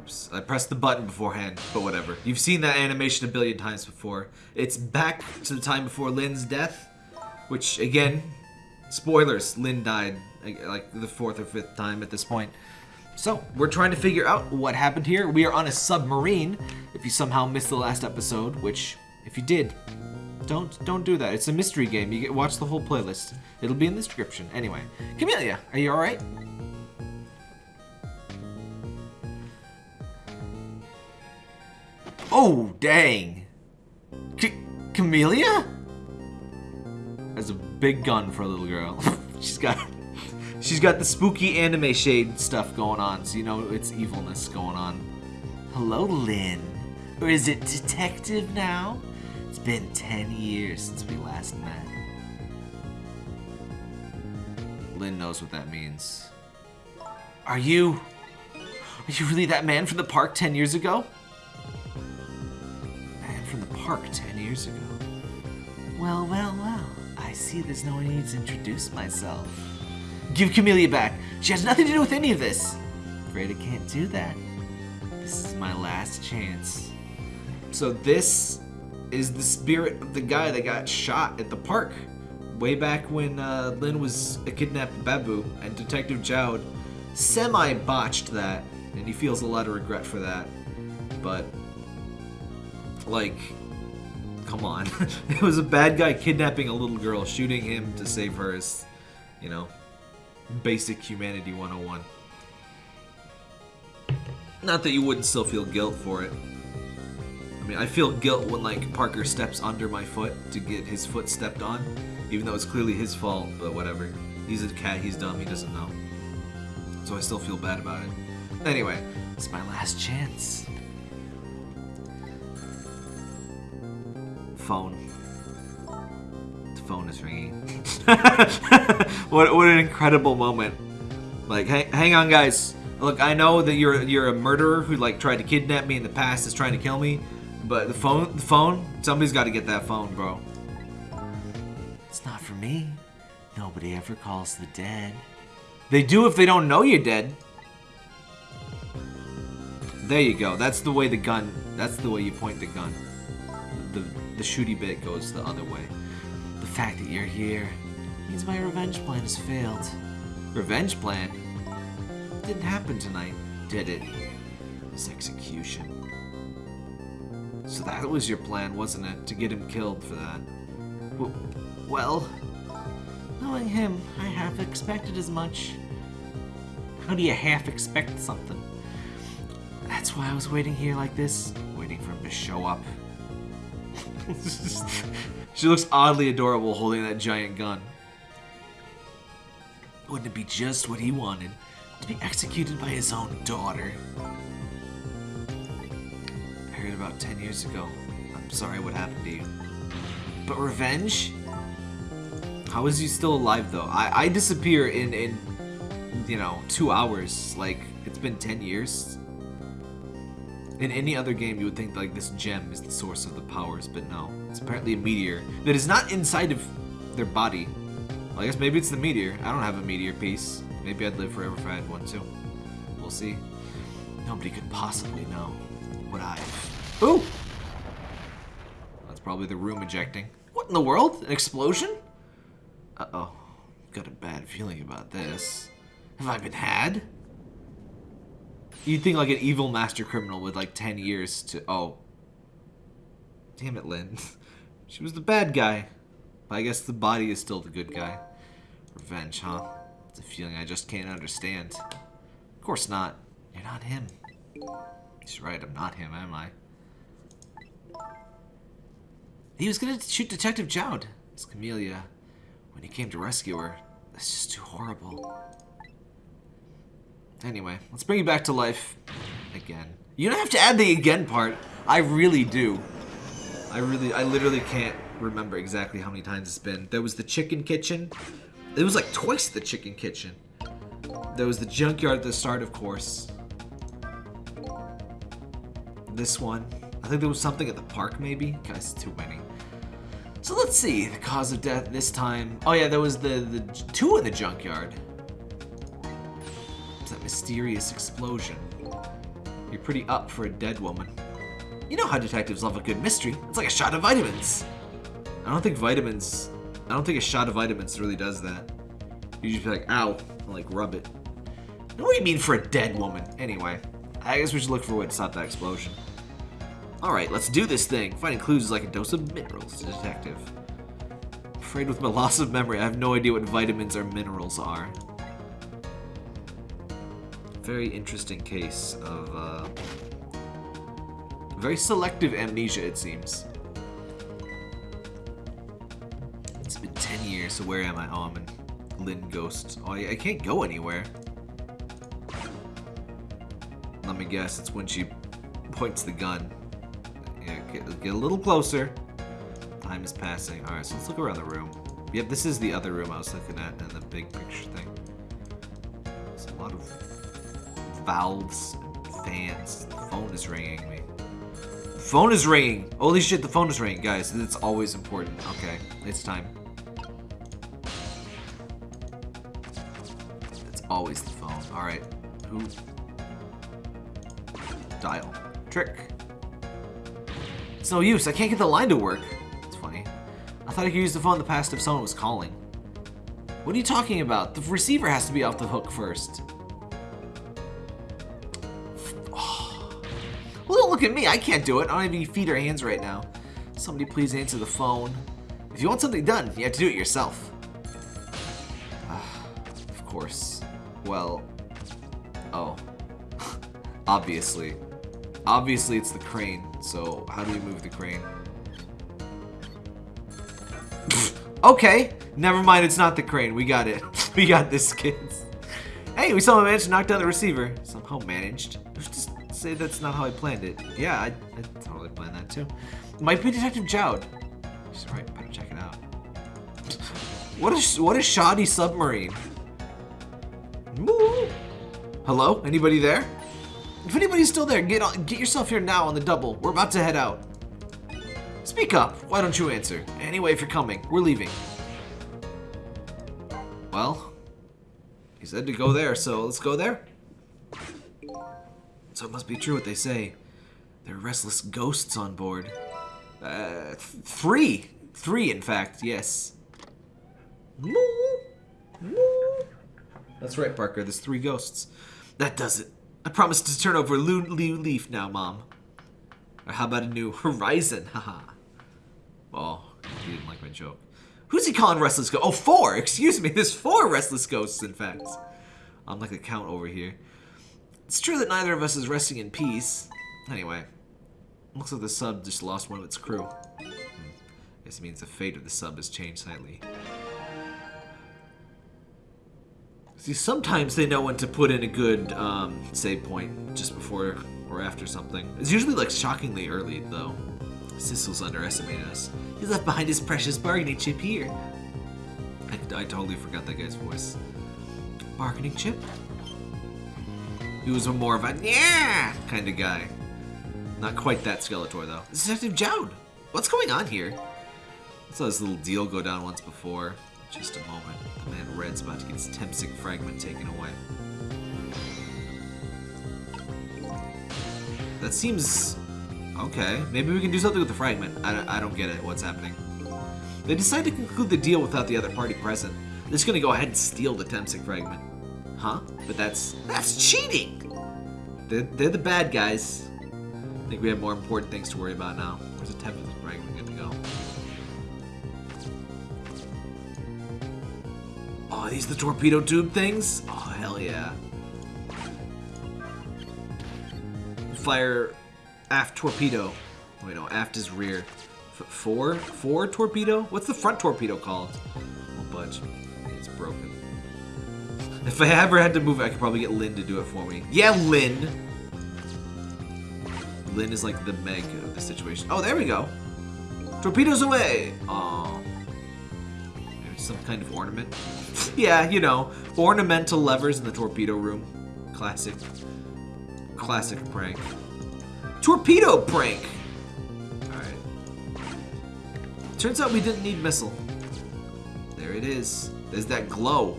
Oops, I pressed the button beforehand, but whatever. You've seen that animation a billion times before. It's back to the time before Lynne's death, which, again, spoilers, Lynne died like- the fourth or fifth time at this point. So, we're trying to figure out what happened here. We are on a submarine. If you somehow missed the last episode, which, if you did, don't don't do that. It's a mystery game. You get watch the whole playlist. It'll be in the description. Anyway, Kamila, are you all right? Oh dang! C- Kamila has a big gun for a little girl. she's got she's got the spooky anime shade stuff going on, so you know it's evilness going on. Hello, Lynne. Or is it detective now? It's been 10 years since we last met. Lynne knows what that means. Are you. Are you really that man from the park 10 years ago? Man from the park 10 years ago? Well, well, well. I see there's no need to introduce myself. Give Kamila back. She has nothing to do with any of this. Afraid I can't do that. This is my last chance. So this is the spirit of the guy that got shot at the park way back when uh, Lynne was a kidnapped babu and Detective Jowd semi botched that and he feels a lot of regret for that. But like come on. it was a bad guy kidnapping a little girl, shooting him to save her is, you know, basic humanity 101. Not that you wouldn't still feel guilt for it. I mean, I feel guilt when like Parker steps under my foot to get his foot stepped on, even though it's clearly his fault. But whatever. He's a cat. He's dumb. He doesn't know. So I still feel bad about it. Anyway, it's my last chance. Phone. The phone is ringing. what what an incredible moment. Like, hang, hang on, guys. Look, I know that you're you're a murderer who like tried to kidnap me in the past, is trying to kill me. But the phone, the phone, somebody's got to get that phone, bro. It's not for me. Nobody ever calls the dead. They do if they don't know you're dead. There you go. That's the way the gun. That's the way you point the gun. The shooty bit goes the other way. The fact that you're here means my revenge plan has failed. Revenge plan? Didn't happen tonight, did it? This execution. So that was your plan, wasn't it? To get him killed for that. W- well, knowing him, I half expected as much. How do you half expect something? That's why I was waiting here like this, waiting for him to show up. she looks oddly adorable holding that giant gun. Wouldn't it be just what he wanted? To be executed by his own daughter. Married about 10 years ago. I'm sorry what happened to you. But revenge? How is he still alive though? I, I disappear in, in, you know, two hours. Like, it's been 10 years. In any other game, you would think like this gem is the source of the powers, but no. It's apparently a meteor that is not inside of their body. Well, I guess maybe it's the meteor. I don't have a meteor piece. Maybe I'd live forever if I had one too. We'll see. Nobody could possibly know what I. Ooh! That's probably the room ejecting. What in the world? An explosion? Uh oh. Got a bad feeling about this. Have I been had? You'd think like an evil master criminal with like 10 years to. Oh. Damn it, Lynne. she was the bad guy. But I guess the body is still the good guy. Revenge, huh? It's a feeling I just can't understand. Of course not. You're not him. He's right, I'm not him, am I? He was gonna shoot Detective Jowd. It's Kamila. When he came to rescue her, that's just too horrible. Anyway, let's bring you back to life. Again. You don't have to add the again part. I really do. I really, I literally can't remember exactly how many times it's been. There was the chicken kitchen. It was like twice the chicken kitchen. There was the junkyard at the start, of course. This one. I think there was something at the park, maybe? Guys, too many. So let's see. The cause of death this time. Oh yeah, there was the, the two in the junkyard. Mysterious explosion. You're pretty up for a dead woman. You know how detectives love a good mystery. It's like a shot of vitamins. I don't think vitamins... I don't think a shot of vitamins really does that. You just be like, ow, and like rub it. What do you mean for a dead woman? Anyway, I guess we should look for a way to stop that explosion. Alright, let's do this thing. Finding clues is like a dose of minerals, detective. I'm Afraid with my loss of memory, I have no idea what vitamins or minerals are. Very interesting case of, uh, very selective amnesia, it seems. It's been 10 years, so where am I? Oh, I'm in Lynne Ghost. Oh, I, I can't go anywhere. Let me guess, it's when she points the gun. Yeah, get, get a little closer. Time is passing. Alright, so let's look around the room. Yep, this is the other room I was looking at in the big picture thing. There's a lot of valves fans. The phone is ringing me. Phone is ringing! Holy shit, the phone is ringing, guys. It's always important. Okay, it's time. It's always the phone. Alright. Who? Dial. Trick. It's no use. I can't get the line to work. It's funny. I thought I could use the phone in the past if someone was calling. What are you talking about? The receiver has to be off the hook first. Look at me. I can't do it. I don't have any feet or hands right now. Somebody please answer the phone. If you want something done, you have to do it yourself. Ah, of course. Well... Oh. Obviously. Obviously it's the crane, so how do we move the crane? okay, never mind, it's not the crane. We got it. we got this, kids. Hey, we somehow managed to knock down the receiver. Somehow managed. Just say that's not how I planned it. Yeah, I, I totally planned that too. Might be Detective Jowd. She's right, better check it out. What is what is shoddy submarine? Hello? Anybody there? If anybody's still there, get on, get yourself here now on the double. We're about to head out. Speak up. Why don't you answer? Anyway, if you're coming, we're leaving. Well, he said to go there, so let's go there. So it must be true what they say. There are restless ghosts on board. Uh, th three. Three, in fact, yes. That's right, Parker. There's three ghosts. That does it. I promise to turn over a new leaf now, Mom. Or how about a new horizon? Haha. oh, you didn't like my joke. Who's he calling restless ghosts? Oh, four! Excuse me, there's four restless ghosts, in fact. I'm like a count over here. It's true that neither of us is resting in peace. Anyway, looks like the sub just lost one of its crew. Hmm. Guess it means the fate of the sub has changed slightly. See, sometimes they know when to put in a good um, save point just before or after something. It's usually like shockingly early, though. Sissel's underestimated us. He left behind his precious bargaining chip here. I, I totally forgot that guy's voice. Bargaining chip? He was more of a yeah kind of guy. Not quite that Skeletor, though. Detective Jowd! What's going on here? I saw this little deal go down once before. Just a moment. The man Red's about to get his Temsik fragment taken away. That seems... Okay, maybe we can do something with the fragment. I don't, I don't get it. What's happening? They decide to conclude the deal without the other party present. They're just gonna go ahead and steal the Temsik fragment. Huh? But that's... That's cheating! They're, they're the bad guys. I think we have more important things to worry about now. Where's the Temsik fragment going to go? Oh, are these the torpedo tube things? Oh, hell yeah. Fire aft torpedo. Wait, no, aft is rear. F four? Four torpedo? What's the front torpedo called? Oh, budge. It's broken. If I ever had to move it, I could probably get Lynne to do it for me. Yeah, Lynne! Lynne is like the Meg of the situation. Oh, there we go. Torpedoes away! Aww. Some kind of ornament. yeah, you know, ornamental levers in the torpedo room. Classic. Classic prank. Torpedo prank! Alright. Turns out we didn't need missile. There it is. There's that glow.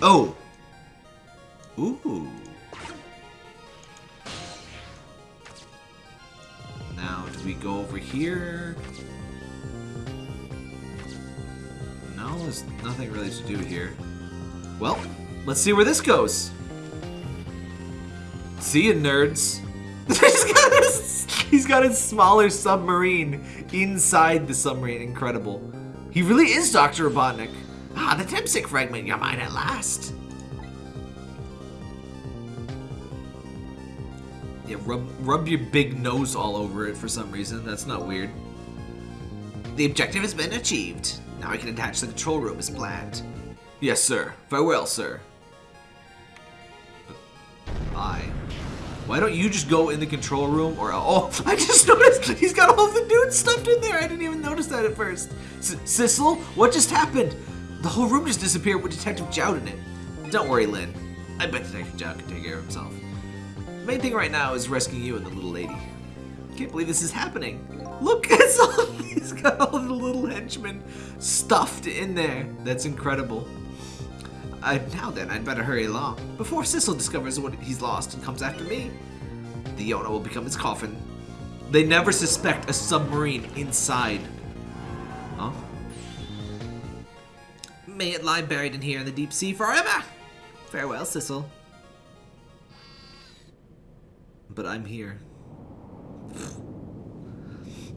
Oh! Ooh. Now, do we go over here? No, there's nothing really to do here. Well, let's see where this goes. See you, nerds. he's, got a, he's got a smaller submarine inside the submarine. Incredible. He really is Dr. Robotnik. Ah, the Temsik fragment, you're mine at last. Yeah, rub, rub your big nose all over it for some reason. That's not weird. The objective has been achieved. Now I can attach the control room as planned. Yes, sir. Farewell, sir. Bye. Why don't you just go in the control room or oh I just noticed he's got all the dudes stuffed in there. I didn't even notice that at first. S Sissel, what just happened? The whole room just disappeared with Detective Jowd in it. Don't worry, Lynne. I bet Detective Jowd can take care of himself. The main thing right now is rescuing you and the little lady. Can't believe this is happening. Look, it's all, he's got all the little henchmen stuffed in there. That's incredible. Uh, now then, I'd better hurry along, before Sissel discovers what he's lost and comes after me. The Yona will become his coffin. They never suspect a submarine inside. May it lie buried in here in the deep sea forever! Farewell, Sissel. But I'm here.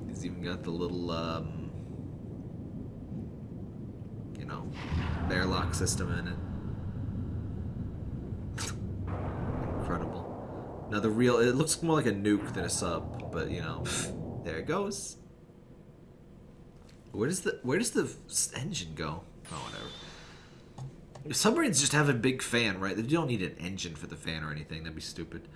He's even got the little, um, you know, airlock system in it. Incredible. Now the real, it looks more like a nuke than a sub, but you know, there it goes. Where does the, where does the engine go? Oh, whatever. Submarines just have a big fan, right? They don't need an engine for the fan or anything. That'd be stupid.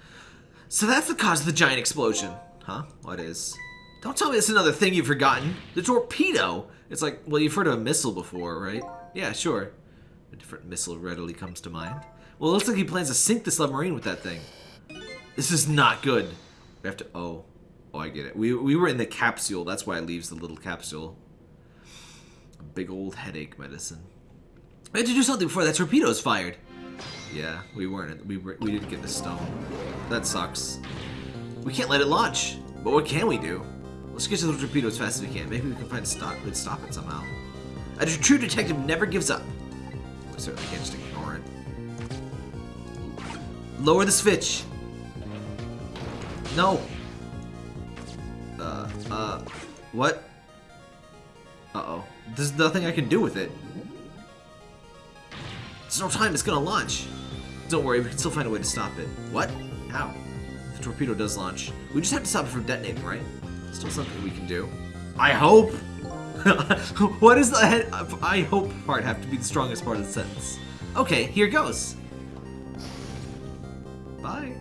So that's the cause of the giant explosion. Huh? What is? Don't tell me it's another thing you've forgotten. The torpedo! It's like, well, you've heard of a missile before, right? Yeah, sure. A different missile readily comes to mind. Well, it looks like he plans to sink the submarine with that thing. This is not good. We have to... Oh. Oh, I get it. We, we were in the capsule. That's why it leaves the little capsule. Big old headache medicine. We had to do something before that torpedo is fired. Yeah, we weren't. We, were, we didn't get the stone. That sucks. We can't let it launch. But what can we do? Let's get to the torpedo as fast as we can. Maybe we can find a stop, we'd stop it somehow. A true detective never gives up. We certainly can't just ignore it. Lower the switch. No. Uh, uh, what? Uh-oh. There's nothing I can do with it. There's no time, it's gonna launch. Don't worry, we can still find a way to stop it. What? How? The torpedo does launch. We just have to stop it from detonating, right? Still something we can do. I hope! what does the I hope part have to be the strongest part of the sentence? Okay, here goes. Bye.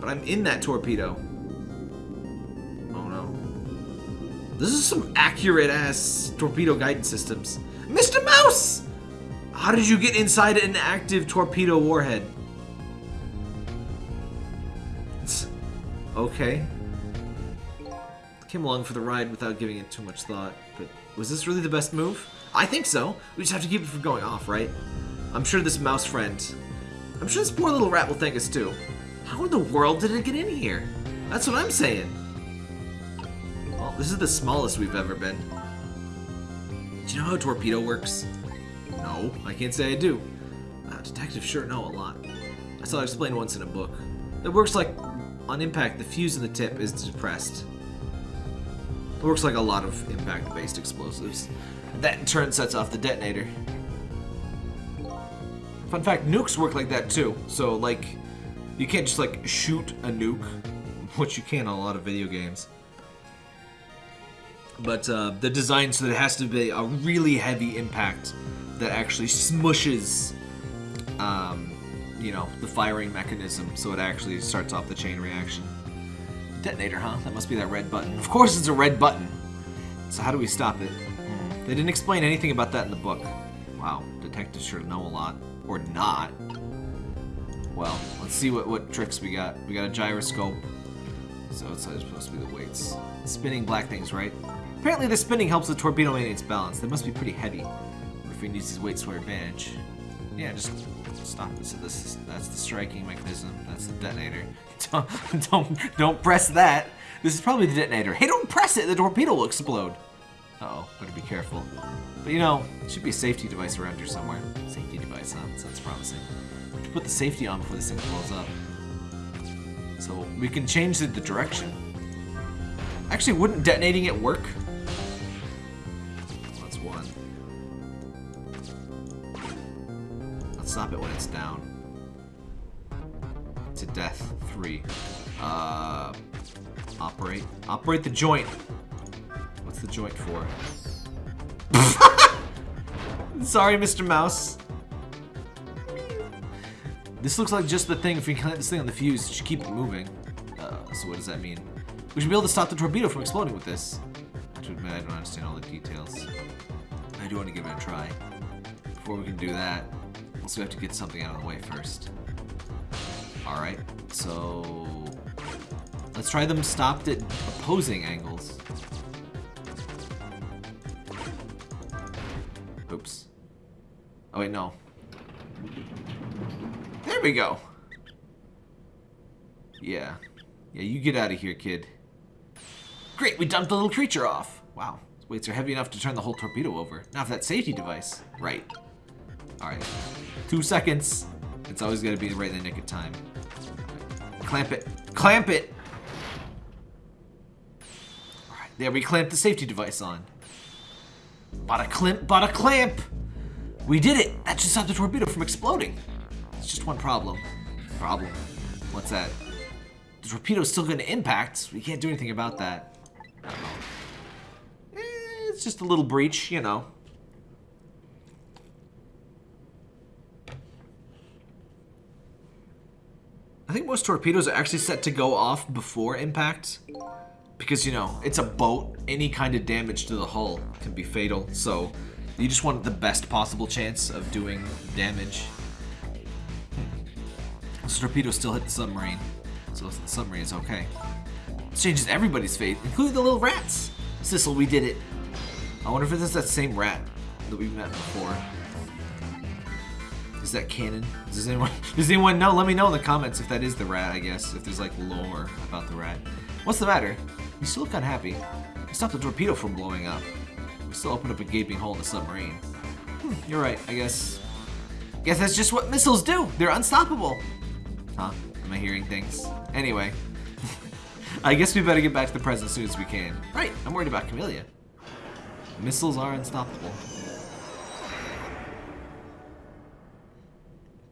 But I'm in that torpedo. This is some accurate ass torpedo guidance systems. Mr. Mouse! How did you get inside an active torpedo warhead? okay. Came along for the ride without giving it too much thought, but was this really the best move? I think so. We just have to keep it from going off, right? I'm sure this mouse friend... I'm sure this poor little rat will thank us too. How in the world did it get in here? That's what I'm saying. This is the smallest we've ever been. Do you know how a torpedo works? No, I can't say I do. Uh, detectives sure know a lot. I saw it explained once in a book. It works like, on impact, the fuse in the tip is depressed. It works like a lot of impact-based explosives. That in turn sets off the detonator. Fun fact, nukes work like that too. So like, you can't just like shoot a nuke, which you can on a lot of video games. But uh, they're designed so that it has to be a really heavy impact that actually smushes, um, you know, the firing mechanism so it actually starts off the chain reaction. Detonator, huh? That must be that red button. Of course it's a red button! So how do we stop it? They didn't explain anything about that in the book. Wow, detectives sure know a lot. Or not. Well, let's see what, what tricks we got. We got a gyroscope. So it's supposed to be the weights. Spinning black things, right? Apparently the spinning helps the torpedo maintain its balance. They must be pretty heavy. If we use these weights to our advantage. Yeah, just stop it. So this is that's the striking mechanism. That's the detonator. Don't don't don't press that. This is probably the detonator. Hey, don't press it. The torpedo will explode. Uh oh, better be careful. But you know, should be a safety device around here somewhere. Safety device, huh? Sounds promising. We have to put the safety on before this thing blows up. So we can change the, the direction. Actually, wouldn't detonating it work? Stop it when it's down. To death, three. Uh, operate. Operate the joint. What's the joint for? Sorry, Mr. Mouse. This looks like just the thing. If we connect this thing on the fuse, it should keep it moving. Uh, so what does that mean? We should be able to stop the torpedo from exploding with this. To admit, I don't understand all the details. I do want to give it a try. Before we can do that, also we have to get something out of the way first. Alright, so... Let's try them stopped at opposing angles. Oops. Oh wait, no. There we go. Yeah. Yeah, you get out of here, kid. Great, we dumped the little creature off. Wow, weights are heavy enough to turn the whole torpedo over. Now for that safety device. Right. Alright. Two seconds. It's always to be right in the nick of time. Clamp it. Clamp it! Alright, there we clamp the safety device on. Bought a clamp, bought a clamp! We did it! That should stop the torpedo from exploding. It's just one problem. Problem. What's that? The torpedo's still going to impact. We can't do anything about that. Eh, it's just a little breach, you know. Think most torpedoes are actually set to go off before impact. Because, you know, it's a boat. Any kind of damage to the hull can be fatal. So, you just want the best possible chance of doing damage. Hmm. This torpedo still hit the submarine. So the submarine is okay. This changes everybody's fate, including the little rats. Sissel, we did it. I wonder if it's that same rat that we met before. Is that canon? Does anyone does anyone know? Let me know in the comments if that is the rat, I guess. If there's like lore about the rat. What's the matter? You still look unhappy. You stopped the torpedo from blowing up. We still opened up a gaping hole in the submarine. Hmm, you're right, I guess. Guess that's just what missiles do. They're unstoppable. Huh? Am I hearing things? Anyway. I guess we better get back to the present as soon as we can. Right, I'm worried about Kamila. Missiles are unstoppable.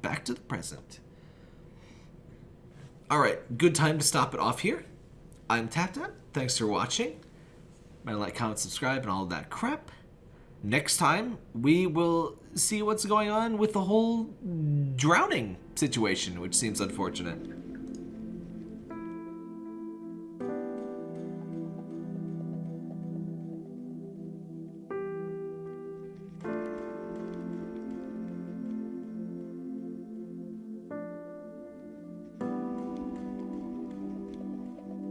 Back to the present. Alright, good time to stop it off here. I'm TapTap. Thanks for watching. Remember like, comment, subscribe, and all that crap. Next time, we will see what's going on with the whole drowning situation, which seems unfortunate.